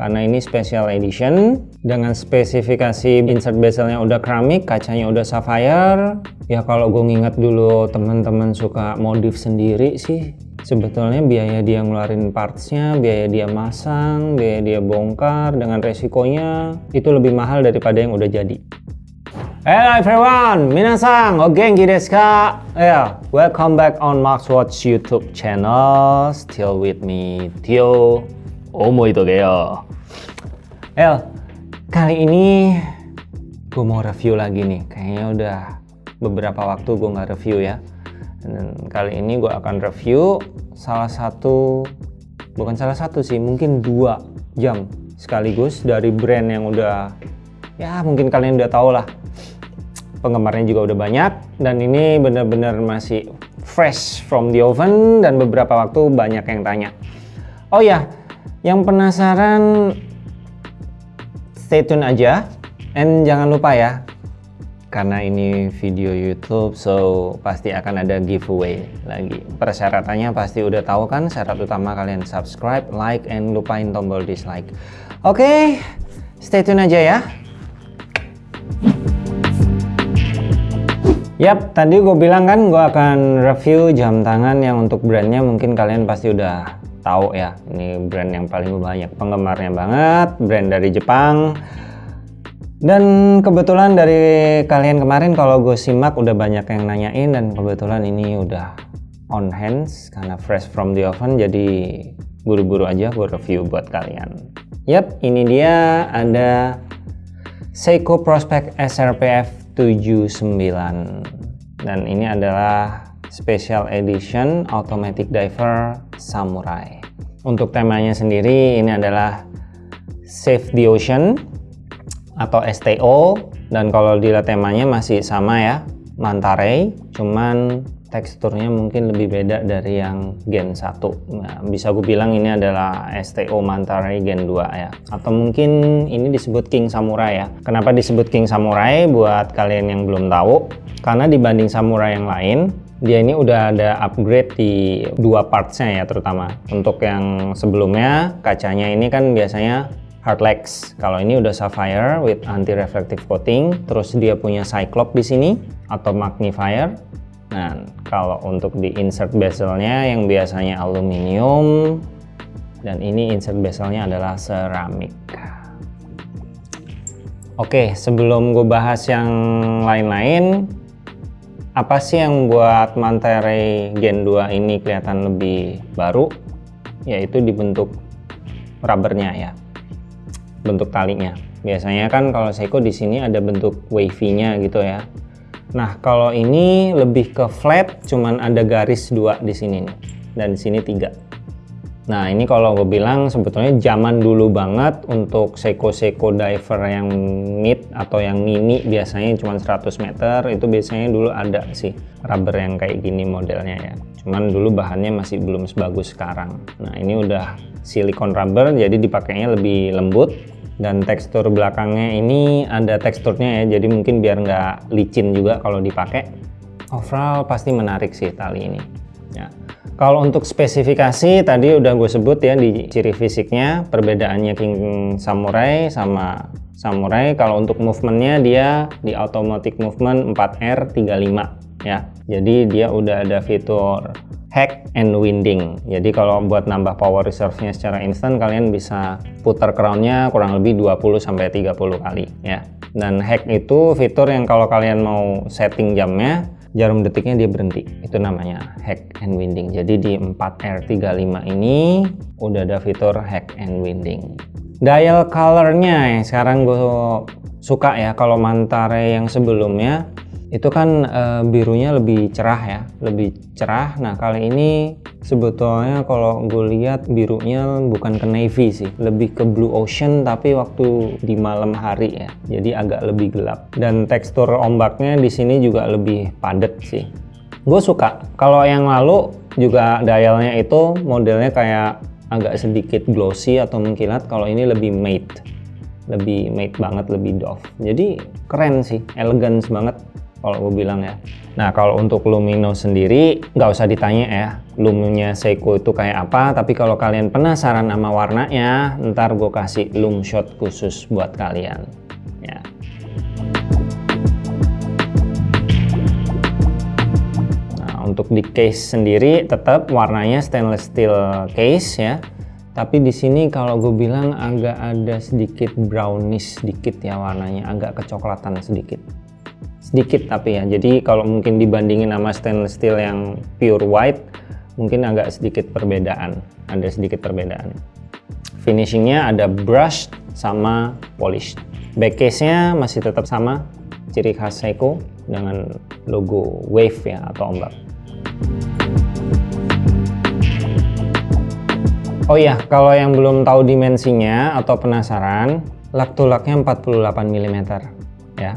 karena ini special edition dengan spesifikasi insert bezelnya udah keramik kacanya udah sapphire ya kalau gue nginget dulu teman-teman suka modif sendiri sih sebetulnya biaya dia ngeluarin partsnya biaya dia masang biaya dia bongkar dengan resikonya itu lebih mahal daripada yang udah jadi Hello everyone, minasan, o genki desu ka? Yeah, welcome back on Max Watch YouTube channel. Still with me, Tio Omoitogeyo. El, kali ini gue mau review lagi nih. Kayaknya udah beberapa waktu gue nggak review ya. Dan kali ini gue akan review salah satu, bukan salah satu sih, mungkin dua jam sekaligus dari brand yang udah, ya mungkin kalian udah tau lah penggemarnya juga udah banyak dan ini benar-benar masih fresh from the oven dan beberapa waktu banyak yang tanya oh ya yang penasaran stay tune aja. And jangan lupa ya karena ini video YouTube so pasti akan ada giveaway lagi. Persyaratannya pasti udah tahu kan syarat utama kalian subscribe like and lupain tombol dislike. Oke okay, stay tune aja ya. Yap, tadi gue bilang kan gue akan review jam tangan yang untuk brandnya mungkin kalian pasti udah tahu ya. Ini brand yang paling banyak penggemarnya banget, brand dari Jepang. Dan kebetulan dari kalian kemarin kalau gue simak udah banyak yang nanyain dan kebetulan ini udah on hands karena fresh from the oven jadi buru-buru aja gue review buat kalian. Yap, ini dia ada Seiko Prospect SRPF 79 dan ini adalah special edition automatic diver samurai. Untuk temanya sendiri ini adalah save the ocean atau STO dan kalau dilihat temanya masih sama ya Manta cuman teksturnya mungkin lebih beda dari yang Gen 1 nah, bisa gue bilang ini adalah STO Manta Gen 2 ya. Atau mungkin ini disebut King Samurai ya. Kenapa disebut King Samurai? Buat kalian yang belum tahu. Karena dibanding Samurai yang lain dia ini udah ada upgrade di dua partsnya ya terutama. Untuk yang sebelumnya kacanya ini kan biasanya Hardlex kalau ini udah sapphire with anti reflective coating terus dia punya cyclop di sini atau magnifier. Nah, kalau untuk di insert bezelnya yang biasanya aluminium dan ini insert bezelnya adalah seramik. Oke, sebelum gue bahas yang lain-lain, apa sih yang buat Mantere Gen 2 ini kelihatan lebih baru? Yaitu dibentuk rubbernya ya, bentuk talinya. Biasanya kan kalau Seiko di sini ada bentuk wavy-nya gitu ya. Nah, kalau ini lebih ke flat, cuman ada garis dua di sini nih, dan di sini tiga. Nah, ini kalau gue bilang sebetulnya zaman dulu banget untuk Seiko-Seiko diver yang mid atau yang mini biasanya cuma 100 meter, itu biasanya dulu ada sih rubber yang kayak gini modelnya ya. Cuman dulu bahannya masih belum sebagus sekarang. Nah, ini udah silikon rubber, jadi dipakainya lebih lembut, dan tekstur belakangnya ini ada teksturnya ya jadi mungkin biar nggak licin juga kalau dipakai overall pasti menarik sih tali ini ya. Kalau untuk spesifikasi tadi udah gue sebut ya di ciri fisiknya perbedaannya King Samurai sama Samurai. Kalau untuk movementnya dia di automatic movement 4R35 ya. Jadi dia udah ada fitur hack and winding. Jadi kalau buat nambah power reserve-nya secara instan kalian bisa putar crown-nya kurang lebih 20 sampai 30 kali ya. Dan hack itu fitur yang kalau kalian mau setting jamnya jarum detiknya dia berhenti. Itu namanya hack and winding. Jadi di 4R35 ini udah ada fitur hack and winding. Dial colornya yang sekarang gue suka ya kalau Mantare yang sebelumnya itu kan e, birunya lebih cerah ya lebih cerah. Nah kali ini sebetulnya kalau gue lihat birunya bukan ke navy sih lebih ke blue ocean tapi waktu di malam hari ya jadi agak lebih gelap. Dan tekstur ombaknya di sini juga lebih padat sih. Gue suka. Kalau yang lalu juga dialnya itu modelnya kayak agak sedikit glossy atau mengkilat kalau ini lebih matte lebih matte banget lebih doff. Jadi keren sih elegance banget kalau gue bilang ya. Nah kalau untuk Lumino sendiri nggak usah ditanya ya Lumnya Seiko itu kayak apa tapi kalau kalian penasaran sama warnanya ntar gue kasih Lum Shot khusus buat kalian ya. Nah untuk di case sendiri tetap warnanya stainless steel case ya tapi di sini kalau gue bilang agak ada sedikit brownish sedikit ya warnanya agak kecoklatan sedikit sedikit tapi ya. Jadi kalau mungkin dibandingin sama stainless steel yang pure white mungkin agak sedikit perbedaan. Ada sedikit perbedaan. Finishingnya ada brush sama polish back case nya masih tetap sama ciri khas Seiko dengan logo wave ya atau ombak. Oh iya, kalau yang belum tahu dimensinya atau penasaran, lak tulaknya 48 mm ya.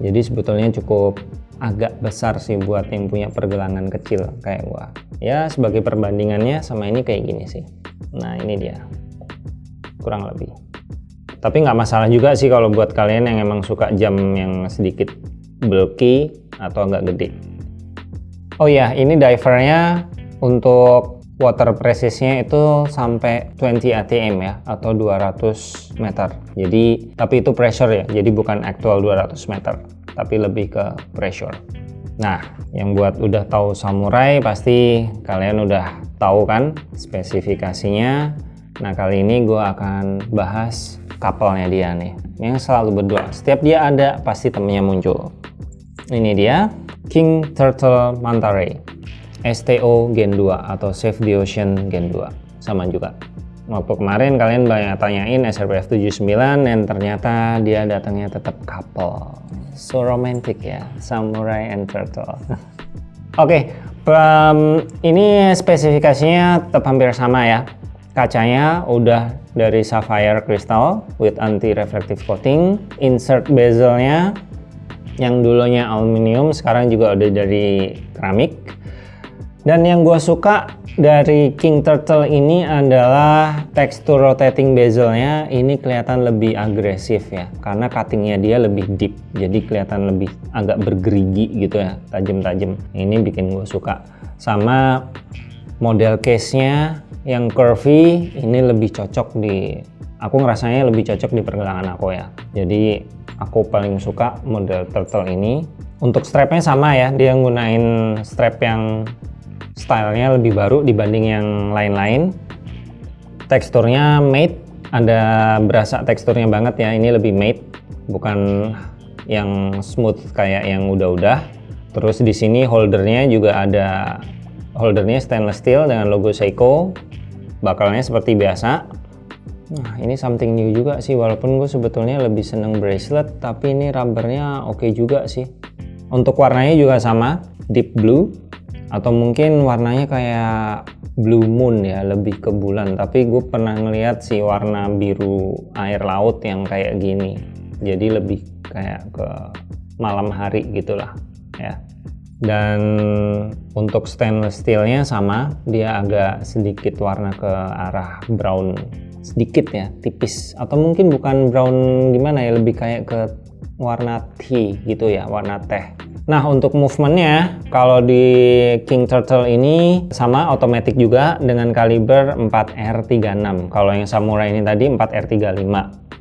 Jadi sebetulnya cukup agak besar sih buat yang punya pergelangan kecil kayak gua. Ya sebagai perbandingannya sama ini kayak gini sih. Nah ini dia, kurang lebih. Tapi nggak masalah juga sih kalau buat kalian yang emang suka jam yang sedikit bulky atau agak gede. Oh iya, ini divernya untuk water presisnya itu sampai 20 atm ya atau 200 meter. Jadi tapi itu pressure ya jadi bukan actual 200 meter tapi lebih ke pressure. Nah yang buat udah tahu samurai pasti kalian udah tahu kan spesifikasinya. Nah kali ini gue akan bahas couple-nya dia nih yang selalu berdua. Setiap dia ada pasti temennya muncul. Ini dia King Turtle Manta Ray STO Gen 2 atau Save the Ocean Gen 2 sama juga. Waktu kemarin kalian banyak tanyain SRPF 79 dan ternyata dia datangnya tetap couple so romantic ya Samurai and Turtle. Oke okay, um, ini spesifikasinya tetap hampir sama ya. Kacanya udah dari sapphire crystal with anti reflective coating insert bezelnya yang dulunya aluminium sekarang juga udah dari keramik dan yang gue suka dari King Turtle ini adalah tekstur rotating bezelnya ini kelihatan lebih agresif ya karena cuttingnya dia lebih deep jadi kelihatan lebih agak bergerigi gitu ya tajam-tajam. Ini bikin gue suka. Sama model case nya yang curvy ini lebih cocok di aku ngerasanya lebih cocok di pergelangan aku ya. Jadi aku paling suka model turtle ini. Untuk strapnya sama ya dia gunain strap yang stylenya lebih baru dibanding yang lain-lain. Teksturnya matte ada berasa teksturnya banget ya. Ini lebih matte bukan yang smooth kayak yang udah-udah. Terus di sini holdernya juga ada holdernya stainless steel dengan logo Seiko. Bakalnya seperti biasa. Nah ini something new juga sih walaupun gue sebetulnya lebih seneng bracelet tapi ini rubbernya oke okay juga sih. Untuk warnanya juga sama deep blue atau mungkin warnanya kayak blue moon ya lebih ke bulan. Tapi gue pernah ngeliat sih warna biru air laut yang kayak gini. Jadi lebih kayak ke malam hari gitulah ya. Dan untuk stainless steelnya sama dia agak sedikit warna ke arah brown. Sedikit ya tipis. Atau mungkin bukan brown gimana ya lebih kayak ke warna tea gitu ya warna teh Nah untuk movementnya kalau di King Turtle ini sama otomatis juga dengan kaliber 4R36 kalau yang Samurai ini tadi 4R35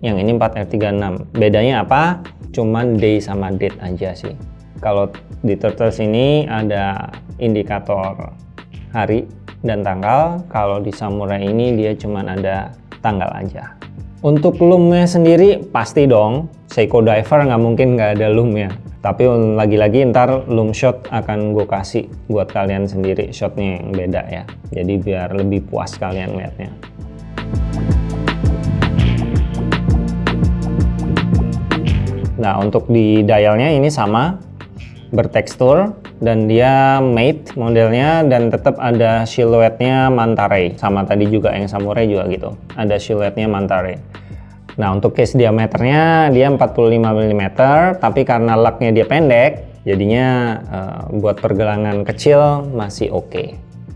yang ini 4R36 bedanya apa? cuman day sama date aja sih. Kalau di Turtles ini ada indikator hari dan tanggal. Kalau di Samurai ini dia cuman ada tanggal aja. Untuk loomnya sendiri pasti dong. Seiko Diver nggak mungkin nggak ada loom ya tapi lagi-lagi ntar loom shot akan gue kasih buat kalian sendiri shotnya yang beda ya. Jadi biar lebih puas kalian lihatnya nah untuk di dialnya ini sama bertekstur dan dia matte modelnya dan tetap ada siluetnya Mantare sama tadi juga yang samurai juga gitu. Ada siluetnya Mantare Nah untuk case diameternya dia 45 mm tapi karena laknya dia pendek jadinya uh, buat pergelangan kecil masih oke. Okay.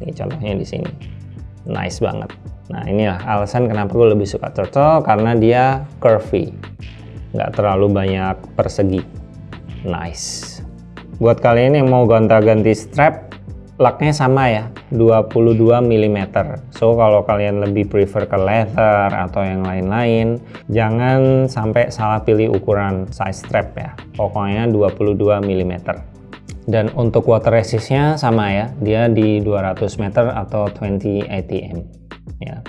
Ini contohnya di sini. Nice banget. Nah inilah alasan kenapa gue lebih suka turtle karena dia curvy. Nggak terlalu banyak persegi. Nice. buat kalian yang mau gonta-ganti strap laknya sama ya 22 mm so kalau kalian lebih prefer ke leather atau yang lain-lain jangan sampai salah pilih ukuran size strap ya. Pokoknya 22 mm dan untuk water resistnya sama ya dia di 200 meter atau 20 atm ya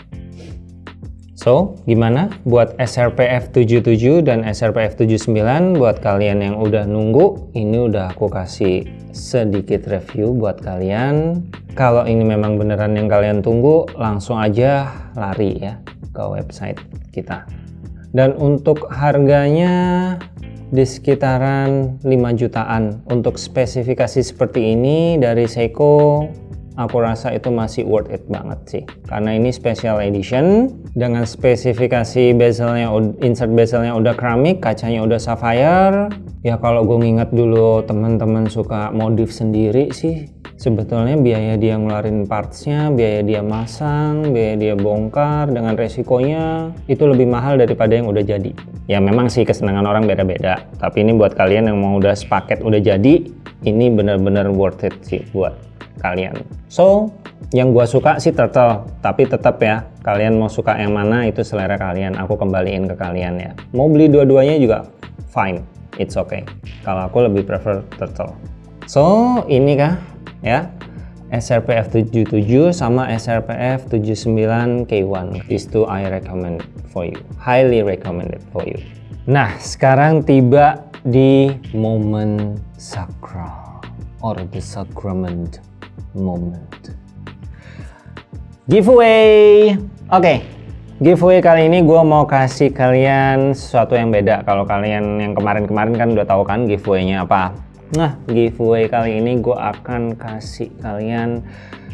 So, gimana buat SRPF 77 dan SRPF 79 buat kalian yang udah nunggu, ini udah aku kasih sedikit review buat kalian. Kalau ini memang beneran yang kalian tunggu, langsung aja lari ya ke website kita. Dan untuk harganya di sekitaran 5 jutaan. Untuk spesifikasi seperti ini dari Seiko aku rasa itu masih worth it banget sih. Karena ini special edition dengan spesifikasi bezelnya insert bezelnya udah keramik kacanya udah sapphire. Ya kalau gue nginget dulu teman-teman suka modif sendiri sih sebetulnya biaya dia ngeluarin partsnya biaya dia masang biaya dia bongkar dengan resikonya itu lebih mahal daripada yang udah jadi. Ya memang sih kesenangan orang beda-beda tapi ini buat kalian yang mau udah sepaket udah jadi ini bener-bener worth it sih buat kalian. So, yang gua suka sih turtle, tapi tetap ya, kalian mau suka yang mana itu selera kalian, aku kembaliin ke kalian ya. Mau beli dua-duanya juga fine, it's okay. Kalau aku lebih prefer turtle. So, ini kah ya, SRPF 77 sama SRPF 79 K1. These two I recommend for you. Highly recommended for you. Nah, sekarang tiba di momen sakral or the sacrament moment. Giveaway! Oke, okay. giveaway kali ini gue mau kasih kalian sesuatu yang beda. Kalau kalian yang kemarin-kemarin kan udah tahu kan giveaway-nya apa. Nah, giveaway kali ini gue akan kasih kalian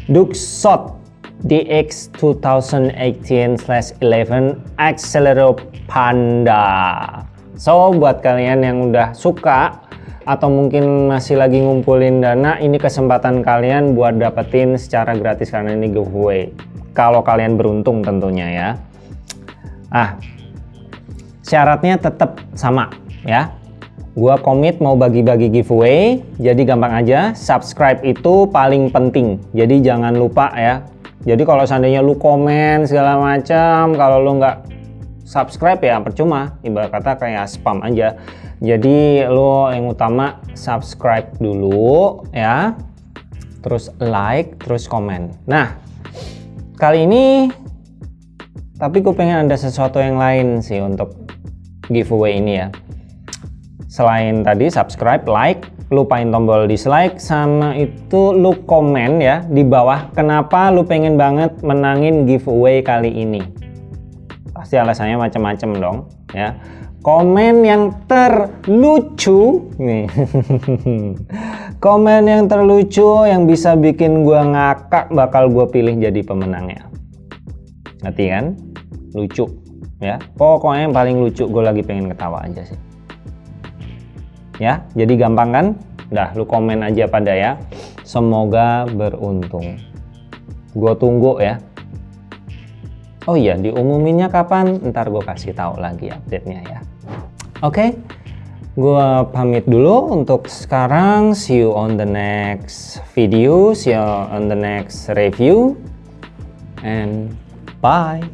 Duxot DX 2018/11 Accelero Panda. So, buat kalian yang udah suka atau mungkin masih lagi ngumpulin dana, ini kesempatan kalian buat dapetin secara gratis karena ini giveaway. Kalau kalian beruntung tentunya ya. Ah, syaratnya tetap sama ya. Gua komit mau bagi-bagi giveaway, jadi gampang aja. Subscribe itu paling penting, jadi jangan lupa ya. Jadi kalau seandainya lu komen segala macam, kalau lu nggak subscribe ya percuma, ibarat kata kayak spam aja. Jadi lo yang utama subscribe dulu ya. Terus like terus komen. Nah kali ini tapi gue pengen ada sesuatu yang lain sih untuk giveaway ini ya. Selain tadi subscribe like lupain tombol dislike sama itu lu komen ya di bawah kenapa lu pengen banget menangin giveaway kali ini pasti alasannya macam-macam dong ya. Komen yang terlucu nih. Komen yang terlucu yang bisa bikin gua ngakak bakal gua pilih jadi pemenangnya. Ngerti kan? Lucu ya. Pokoknya yang paling lucu gue lagi pengen ketawa aja sih. Ya jadi gampang kan? Dah lu komen aja pada ya. Semoga beruntung. Gue tunggu ya Oh iya, diumuminnya kapan? Ntar gue kasih tahu lagi update-nya ya. Oke, okay? gue pamit dulu untuk sekarang. See you on the next video, see you on the next review, and bye.